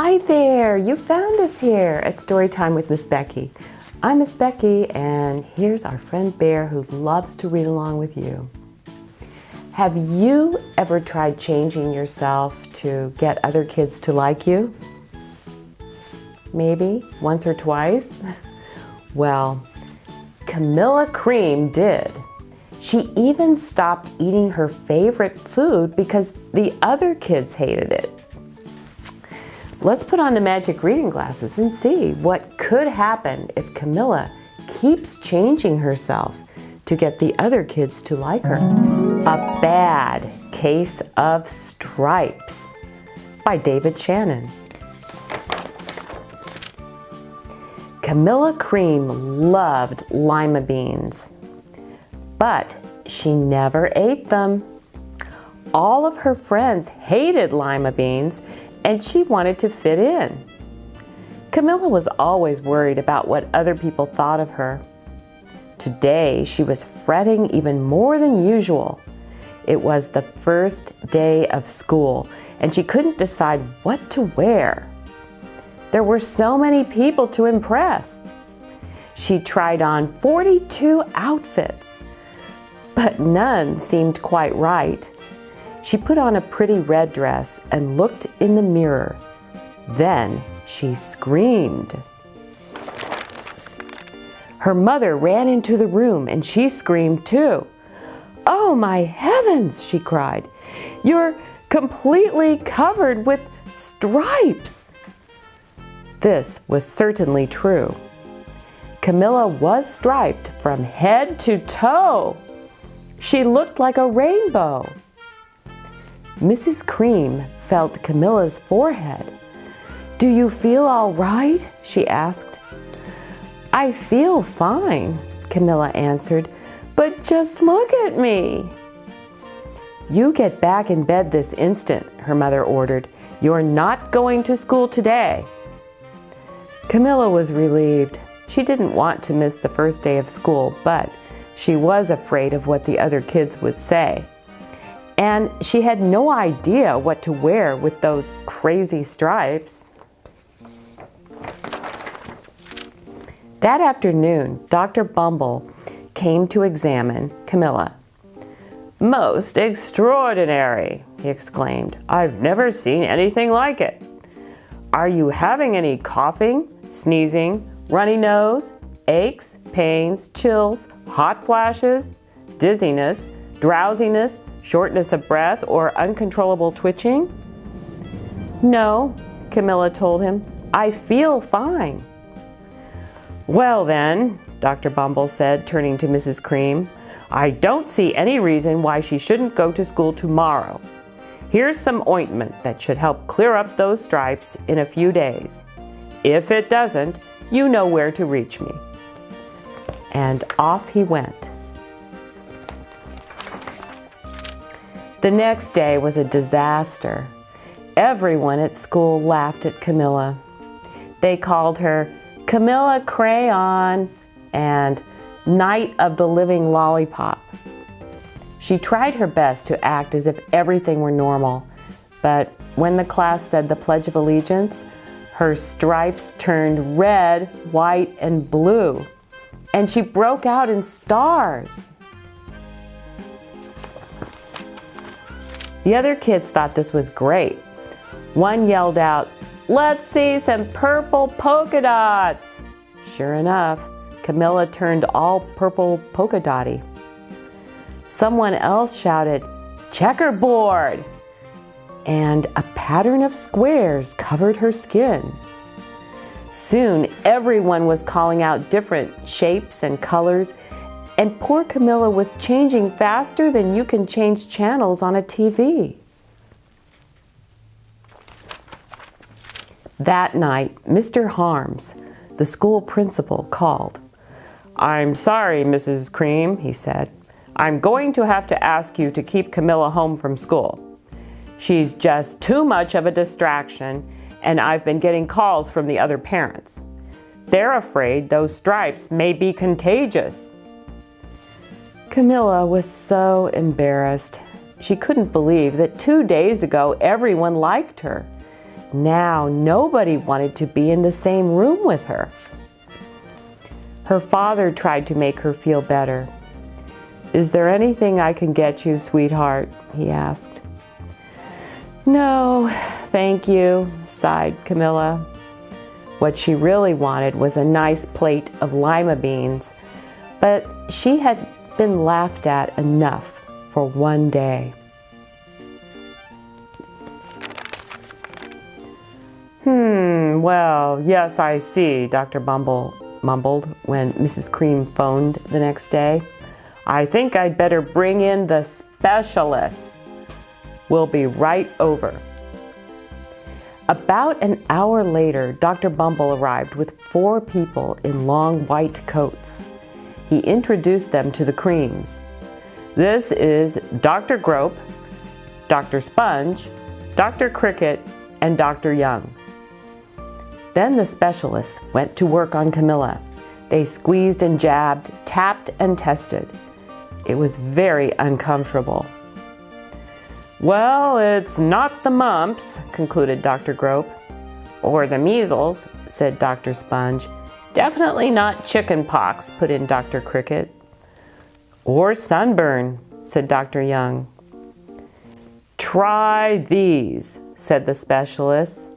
Hi there, you found us here at Storytime with Miss Becky. I'm Miss Becky and here's our friend Bear who loves to read along with you. Have you ever tried changing yourself to get other kids to like you? Maybe once or twice? Well, Camilla Cream did. She even stopped eating her favorite food because the other kids hated it. Let's put on the magic reading glasses and see what could happen if Camilla keeps changing herself to get the other kids to like her. A Bad Case of Stripes by David Shannon. Camilla Cream loved lima beans, but she never ate them. All of her friends hated lima beans and she wanted to fit in. Camilla was always worried about what other people thought of her. Today, she was fretting even more than usual. It was the first day of school, and she couldn't decide what to wear. There were so many people to impress. She tried on 42 outfits, but none seemed quite right. She put on a pretty red dress and looked in the mirror. Then she screamed. Her mother ran into the room and she screamed too. Oh my heavens, she cried. You're completely covered with stripes. This was certainly true. Camilla was striped from head to toe. She looked like a rainbow. Mrs. Cream felt Camilla's forehead. Do you feel all right? she asked. I feel fine, Camilla answered, but just look at me. You get back in bed this instant, her mother ordered. You're not going to school today. Camilla was relieved. She didn't want to miss the first day of school, but she was afraid of what the other kids would say and she had no idea what to wear with those crazy stripes. That afternoon, Dr. Bumble came to examine Camilla. Most extraordinary, he exclaimed. I've never seen anything like it. Are you having any coughing, sneezing, runny nose, aches, pains, chills, hot flashes, dizziness, drowsiness, shortness of breath, or uncontrollable twitching? No, Camilla told him. I feel fine. Well then, Dr. Bumble said, turning to Mrs. Cream, I don't see any reason why she shouldn't go to school tomorrow. Here's some ointment that should help clear up those stripes in a few days. If it doesn't, you know where to reach me. And off he went. The next day was a disaster. Everyone at school laughed at Camilla. They called her Camilla Crayon and Night of the Living Lollipop. She tried her best to act as if everything were normal, but when the class said the Pledge of Allegiance, her stripes turned red, white, and blue, and she broke out in stars. The other kids thought this was great. One yelled out, let's see some purple polka dots. Sure enough, Camilla turned all purple polka dotty. Someone else shouted, checkerboard, and a pattern of squares covered her skin. Soon, everyone was calling out different shapes and colors and poor Camilla was changing faster than you can change channels on a TV. That night, Mr. Harms, the school principal, called. I'm sorry, Mrs. Cream, he said. I'm going to have to ask you to keep Camilla home from school. She's just too much of a distraction, and I've been getting calls from the other parents. They're afraid those stripes may be contagious. Camilla was so embarrassed. She couldn't believe that two days ago everyone liked her. now nobody wanted to be in the same room with her. Her father tried to make her feel better. Is there anything I can get you, sweetheart? he asked. No, thank you, sighed Camilla. What she really wanted was a nice plate of lima beans, but she had been laughed at enough for one day. Hmm, well, yes, I see, Dr. Bumble mumbled when Mrs. Cream phoned the next day. I think I'd better bring in the specialist. We'll be right over. About an hour later, Dr. Bumble arrived with four people in long white coats. He introduced them to the creams. This is Dr. Grope, Dr. Sponge, Dr. Cricket, and Dr. Young. Then the specialists went to work on Camilla. They squeezed and jabbed, tapped and tested. It was very uncomfortable. Well, it's not the mumps, concluded Dr. Grope. Or the measles, said Dr. Sponge. Definitely not chicken pox, put in Dr. Cricket. Or sunburn, said Dr. Young. Try these, said the specialist.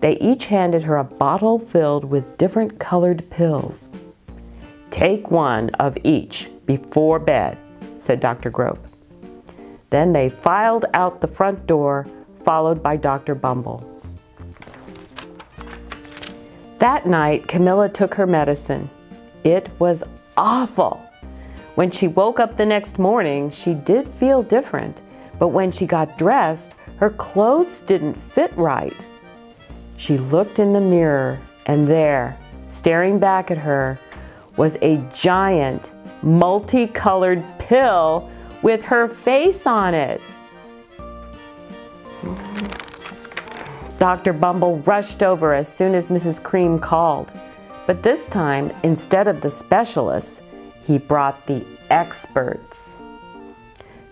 They each handed her a bottle filled with different colored pills. Take one of each before bed, said Dr. Grope. Then they filed out the front door, followed by Dr. Bumble. That night, Camilla took her medicine. It was awful. When she woke up the next morning, she did feel different, but when she got dressed, her clothes didn't fit right. She looked in the mirror, and there, staring back at her, was a giant, multicolored pill with her face on it. Dr. Bumble rushed over as soon as Mrs. Cream called. But this time, instead of the specialists, he brought the experts.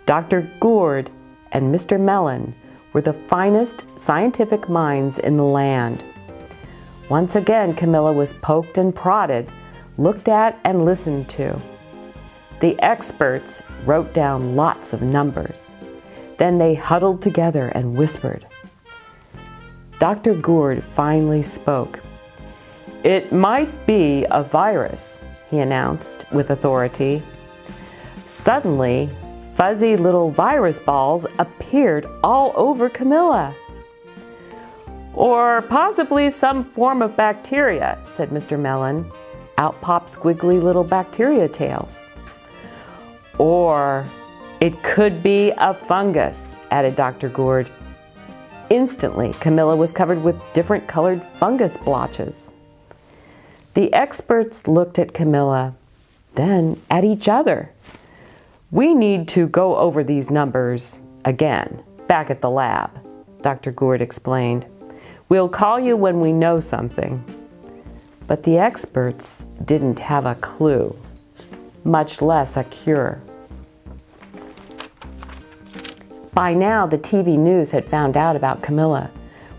Dr. Gourd and Mr. Mellon were the finest scientific minds in the land. Once again, Camilla was poked and prodded, looked at and listened to. The experts wrote down lots of numbers. Then they huddled together and whispered. Dr. Gourd finally spoke. It might be a virus, he announced with authority. Suddenly, Fuzzy little virus balls appeared all over Camilla. Or possibly some form of bacteria, said Mr. Mellon. Out popped squiggly little bacteria tails. Or it could be a fungus, added Dr. Gourd. Instantly, Camilla was covered with different colored fungus blotches. The experts looked at Camilla, then at each other. We need to go over these numbers again, back at the lab, Dr. Gourd explained. We'll call you when we know something. But the experts didn't have a clue, much less a cure. By now, the TV news had found out about Camilla.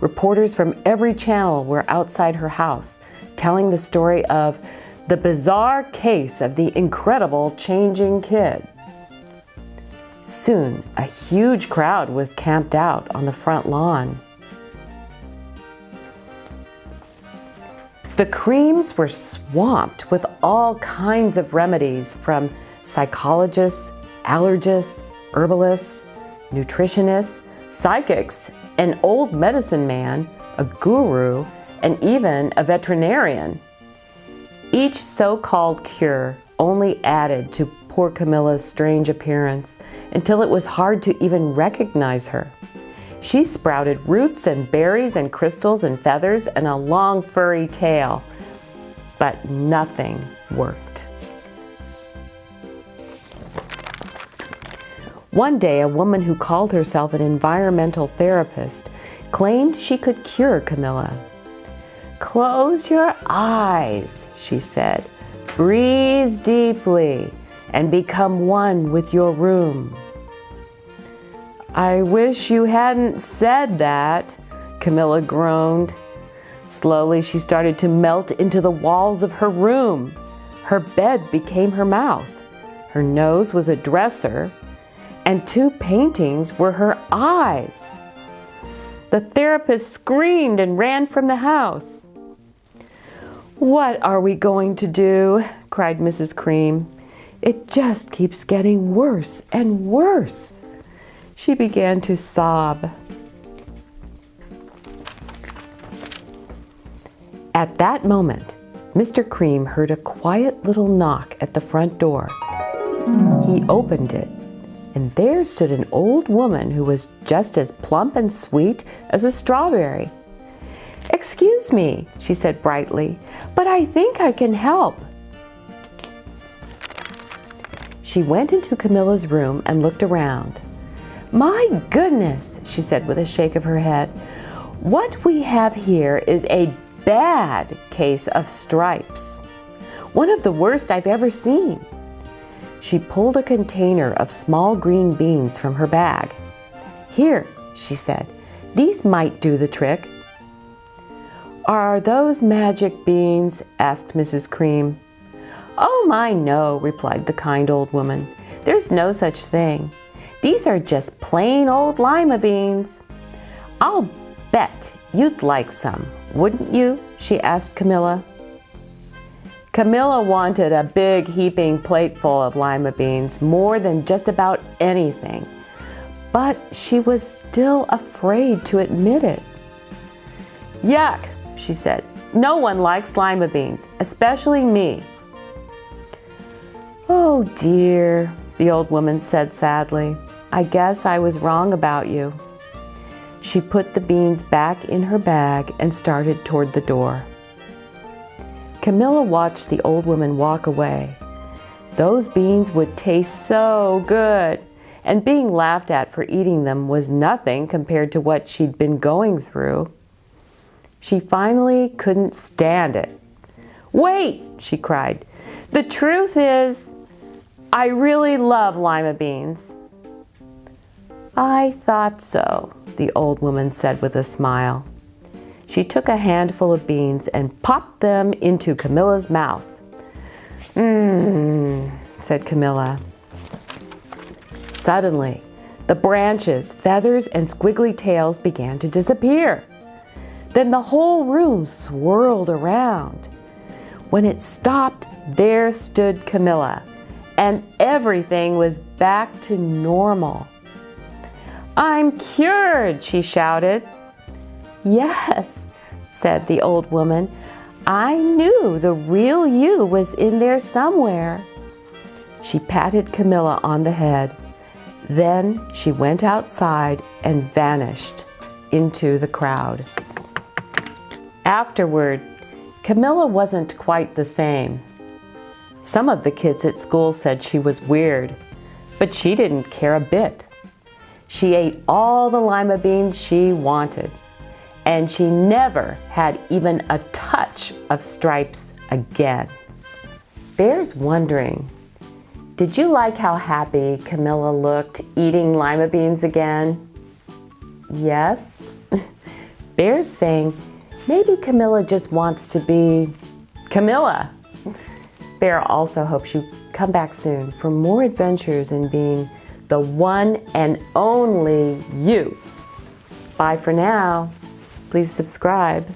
Reporters from every channel were outside her house, telling the story of the bizarre case of the incredible changing kid. Soon, a huge crowd was camped out on the front lawn. The creams were swamped with all kinds of remedies from psychologists, allergists, herbalists, nutritionists, psychics, an old medicine man, a guru, and even a veterinarian. Each so-called cure only added to poor Camilla's strange appearance until it was hard to even recognize her. She sprouted roots and berries and crystals and feathers and a long furry tail, but nothing worked. One day, a woman who called herself an environmental therapist claimed she could cure Camilla. Close your eyes, she said. Breathe deeply and become one with your room. I wish you hadn't said that, Camilla groaned. Slowly, she started to melt into the walls of her room. Her bed became her mouth. Her nose was a dresser, and two paintings were her eyes. The therapist screamed and ran from the house. What are we going to do? cried Mrs. Cream. It just keeps getting worse and worse. She began to sob. At that moment, Mr. Cream heard a quiet little knock at the front door. He opened it, and there stood an old woman who was just as plump and sweet as a strawberry. Excuse me, she said brightly, but I think I can help. She went into Camilla's room and looked around. My goodness, she said with a shake of her head. What we have here is a bad case of stripes. One of the worst I've ever seen. She pulled a container of small green beans from her bag. Here, she said, these might do the trick. Are those magic beans? asked Mrs. Cream. Oh my no, replied the kind old woman. There's no such thing. These are just plain old lima beans. I'll bet you'd like some, wouldn't you? she asked Camilla. Camilla wanted a big heaping plateful of lima beans more than just about anything, but she was still afraid to admit it. Yuck, she said. No one likes lima beans, especially me. Oh dear, the old woman said sadly. I guess I was wrong about you. She put the beans back in her bag and started toward the door. Camilla watched the old woman walk away. Those beans would taste so good, and being laughed at for eating them was nothing compared to what she'd been going through. She finally couldn't stand it. Wait, she cried. The truth is, I really love lima beans. I thought so, the old woman said with a smile. She took a handful of beans and popped them into Camilla's mouth. Mmm, said Camilla. Suddenly, the branches, feathers, and squiggly tails began to disappear. Then the whole room swirled around. When it stopped, there stood Camilla, and everything was back to normal. I'm cured, she shouted. Yes, said the old woman. I knew the real you was in there somewhere. She patted Camilla on the head. Then she went outside and vanished into the crowd. Afterward, Camilla wasn't quite the same. Some of the kids at school said she was weird, but she didn't care a bit. She ate all the lima beans she wanted, and she never had even a touch of stripes again. Bear's wondering, did you like how happy Camilla looked eating lima beans again? Yes? Bear's saying, maybe Camilla just wants to be Camilla. Bear also hopes you come back soon for more adventures in being the one and only you. Bye for now. Please subscribe.